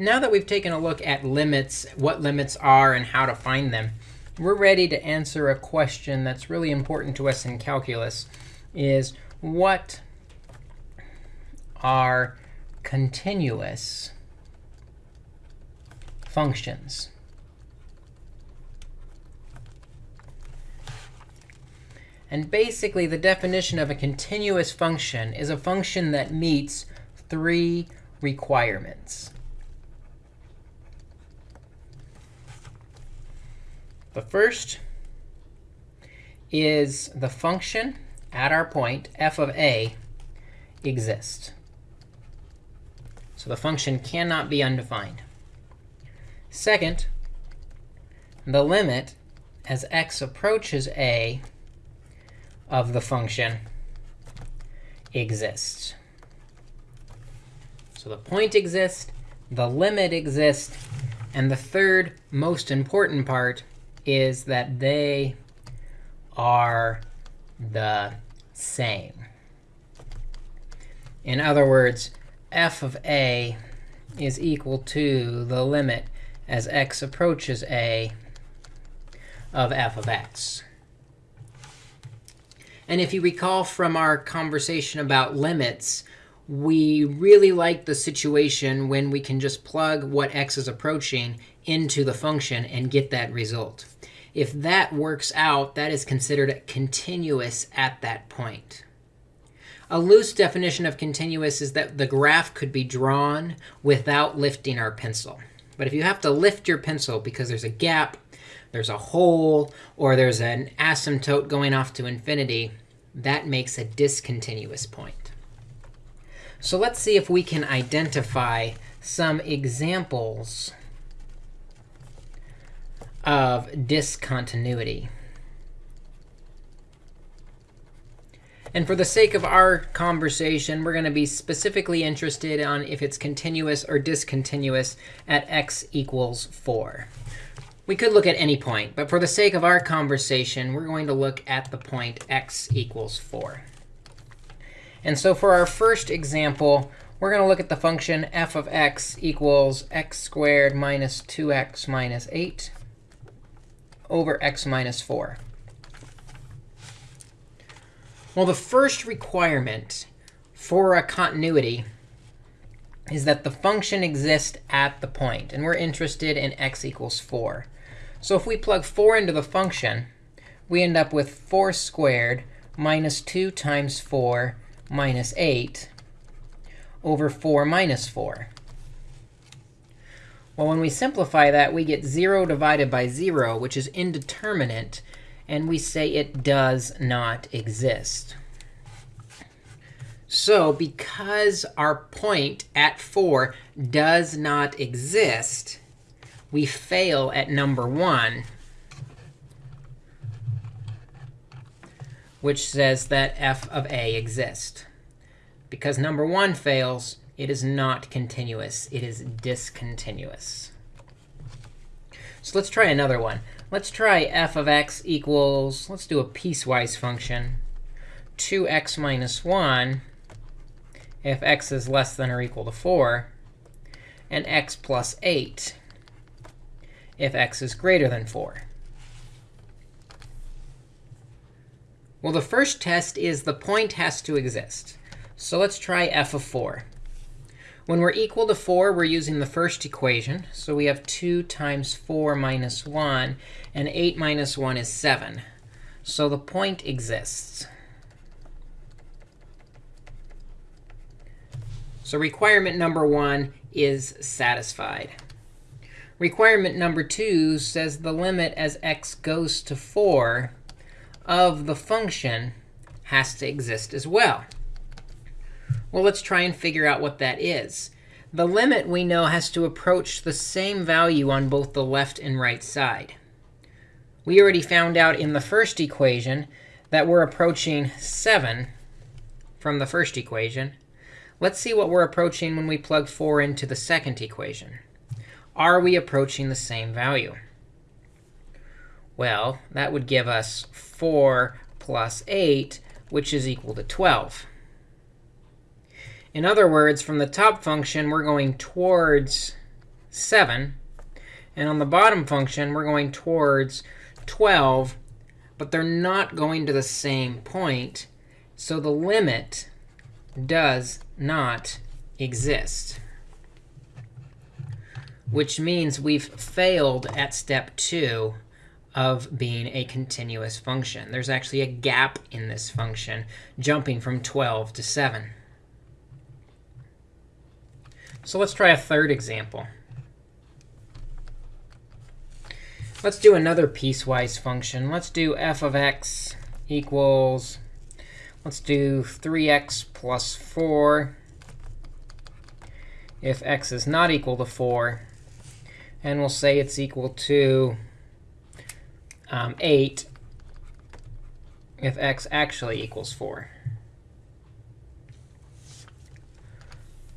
Now that we've taken a look at limits, what limits are, and how to find them, we're ready to answer a question that's really important to us in calculus, is what are continuous functions? And basically, the definition of a continuous function is a function that meets three requirements. The first is the function at our point, f of a, exists. So the function cannot be undefined. Second, the limit as x approaches a of the function exists. So the point exists, the limit exists, and the third most important part is that they are the same. In other words, f of a is equal to the limit as x approaches a of f of x. And if you recall from our conversation about limits, we really like the situation when we can just plug what x is approaching into the function and get that result. If that works out, that is considered continuous at that point. A loose definition of continuous is that the graph could be drawn without lifting our pencil. But if you have to lift your pencil because there's a gap, there's a hole, or there's an asymptote going off to infinity, that makes a discontinuous point. So let's see if we can identify some examples of discontinuity. And for the sake of our conversation, we're going to be specifically interested on if it's continuous or discontinuous at x equals 4. We could look at any point, but for the sake of our conversation, we're going to look at the point x equals 4. And so for our first example, we're going to look at the function f of x equals x squared minus 2x minus 8 over x minus 4. Well, the first requirement for a continuity is that the function exists at the. And we're interested in x equals 4. So if we plug 4 into the function, we end up with 4 squared minus 2 times 4 minus 8 over 4 minus 4. Well, when we simplify that, we get 0 divided by 0, which is indeterminate. And we say it does not exist. So because our point at 4 does not exist, we fail at number 1, which says that f of a exists. Because number 1 fails, it is not continuous. It is discontinuous. So let's try another one. Let's try f of x equals, let's do a piecewise function, 2x minus 1 if x is less than or equal to 4, and x plus 8 if x is greater than 4. Well, the first test is the point has to exist. So let's try f of 4. When we're equal to 4, we're using the first equation. So we have 2 times 4 minus 1. And 8 minus 1 is 7. So the point exists. So requirement number 1 is satisfied. Requirement number 2 says the limit as x goes to 4 of the function has to exist as well. Well, let's try and figure out what that is. The limit, we know, has to approach the same value on both the left and right side. We already found out in the first equation that we're approaching 7 from the first equation. Let's see what we're approaching when we plug 4 into the second equation. Are we approaching the same value? Well, that would give us 4 plus 8, which is equal to 12. In other words, from the top function, we're going towards 7. And on the bottom function, we're going towards 12, but they're not going to the same point. So the limit does not exist, which means we've failed at step 2 of being a continuous function. There's actually a gap in this function, jumping from 12 to 7. So let's try a third example. Let's do another piecewise function. Let's do f of x equals, let's do 3x plus 4 if x is not equal to 4. And we'll say it's equal to um, 8 if x actually equals 4.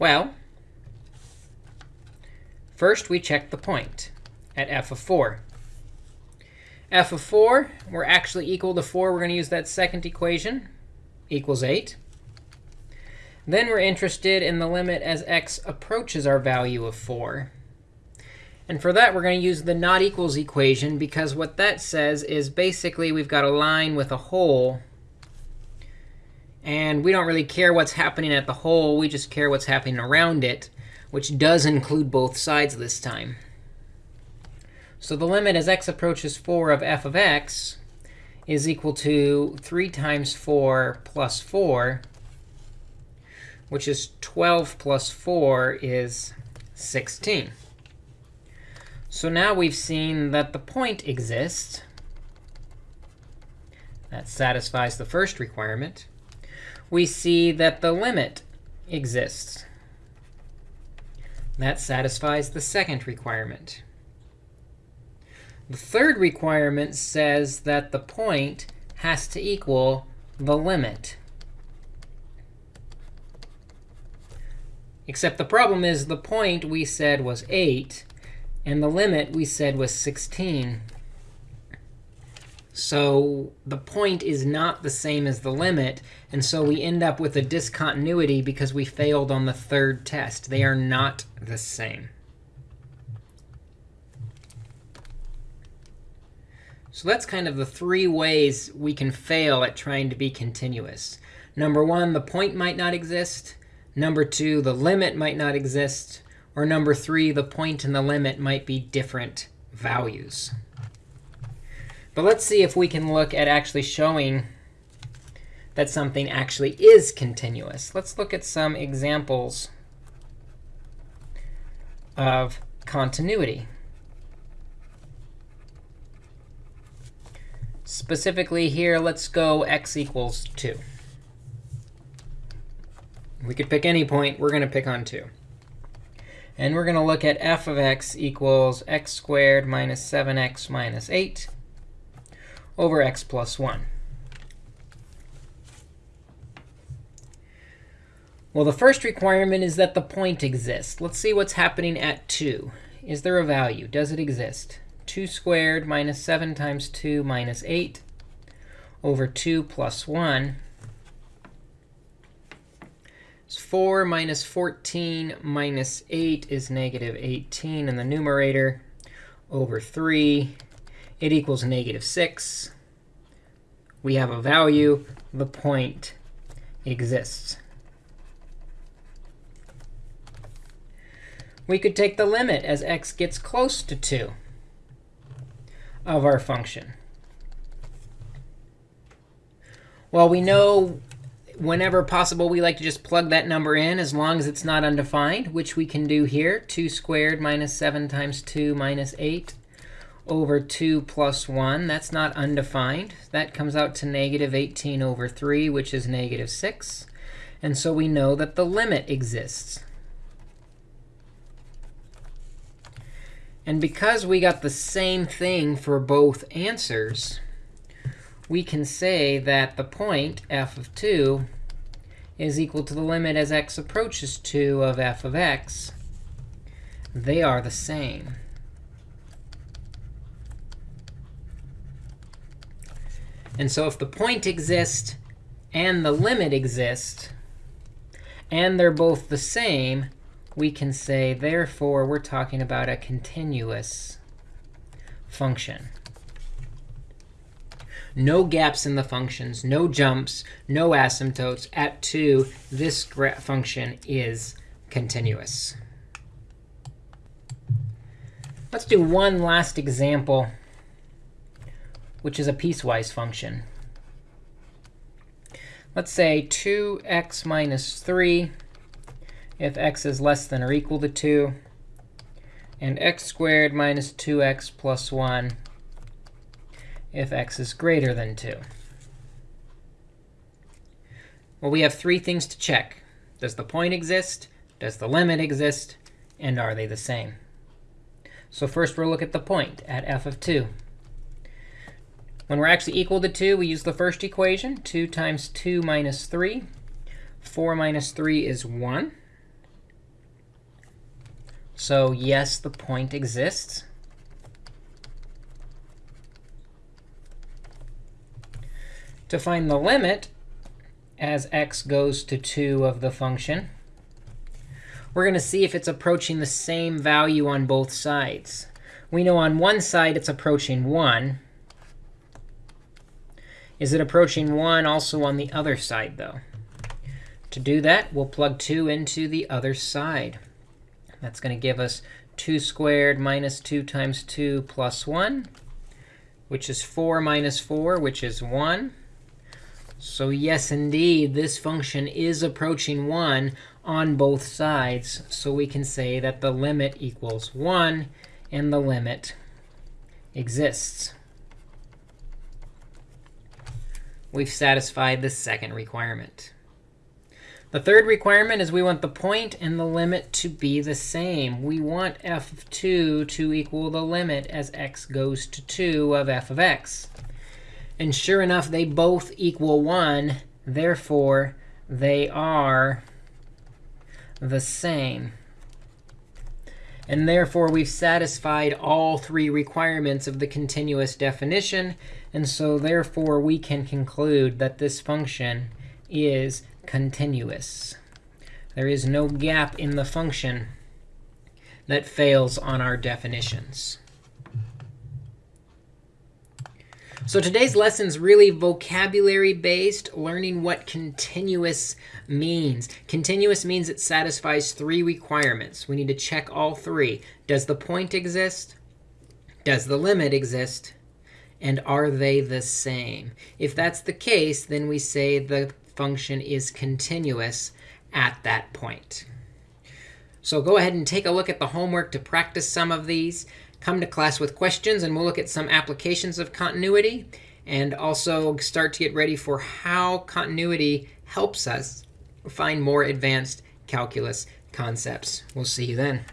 Well, first we check the point at f of 4. f of 4, we're actually equal to 4. We're going to use that second equation, equals 8. Then we're interested in the limit as x approaches our value of 4. And for that, we're going to use the not equals equation, because what that says is basically we've got a line with a hole. And we don't really care what's happening at the hole. We just care what's happening around it, which does include both sides this time. So the limit as x approaches 4 of f of x is equal to 3 times 4 plus 4, which is 12 plus 4 is 16. So now we've seen that the point exists. That satisfies the first requirement. We see that the limit exists. That satisfies the second requirement. The third requirement says that the point has to equal the limit. Except the problem is the point we said was 8. And the limit we said was 16. So the point is not the same as the limit. And so we end up with a discontinuity because we failed on the third test. They are not the same. So that's kind of the three ways we can fail at trying to be continuous. Number one, the point might not exist. Number two, the limit might not exist. Or number three, the point and the limit might be different values. But let's see if we can look at actually showing that something actually is continuous. Let's look at some examples of continuity. Specifically here, let's go x equals 2. We could pick any point. We're going to pick on 2. And we're going to look at f of x equals x squared minus 7x minus 8 over x plus 1. Well, the first requirement is that the point exists. Let's see what's happening at 2. Is there a value? Does it exist? 2 squared minus 7 times 2 minus 8 over 2 plus 1 so 4 minus 14 minus 8 is negative 18 in the numerator over 3. It equals negative 6. We have a value. The point exists. We could take the limit as x gets close to 2 of our function. Well, we know whenever possible, we like to just plug that number in as long as it's not undefined, which we can do here. 2 squared minus 7 times 2 minus 8 over 2 plus 1. That's not undefined. That comes out to negative 18 over 3, which is negative 6. And so we know that the limit exists. And because we got the same thing for both answers, we can say that the point f of 2 is equal to the limit as x approaches 2 of f of x. They are the same. And so if the point exists and the limit exist, and they're both the same, we can say, therefore, we're talking about a continuous function. No gaps in the functions, no jumps, no asymptotes. At 2, this function is continuous. Let's do one last example, which is a piecewise function. Let's say 2x minus 3 if x is less than or equal to 2, and x squared minus 2x plus 1 if x is greater than 2. Well, we have three things to check. Does the point exist? Does the limit exist? And are they the same? So first, we'll look at the point at f of 2. When we're actually equal to 2, we use the first equation, 2 times 2 minus 3. 4 minus 3 is 1. So yes, the point exists. To find the limit as x goes to 2 of the function, we're going to see if it's approaching the same value on both sides. We know on one side it's approaching 1. Is it approaching 1 also on the other side, though? To do that, we'll plug 2 into the other side. That's going to give us 2 squared minus 2 times 2 plus 1, which is 4 minus 4, which is 1. So yes, indeed, this function is approaching 1 on both sides. So we can say that the limit equals 1, and the limit exists. We've satisfied the second requirement. The third requirement is we want the point and the limit to be the same. We want f of 2 to equal the limit as x goes to 2 of f of x. And sure enough, they both equal 1. Therefore, they are the same. And therefore, we've satisfied all three requirements of the continuous definition. And so therefore, we can conclude that this function is continuous. There is no gap in the function that fails on our definitions. So today's lesson is really vocabulary-based, learning what continuous means. Continuous means it satisfies three requirements. We need to check all three. Does the point exist? Does the limit exist? And are they the same? If that's the case, then we say the function is continuous at that point. So go ahead and take a look at the homework to practice some of these. Come to class with questions, and we'll look at some applications of continuity and also start to get ready for how continuity helps us find more advanced calculus concepts. We'll see you then.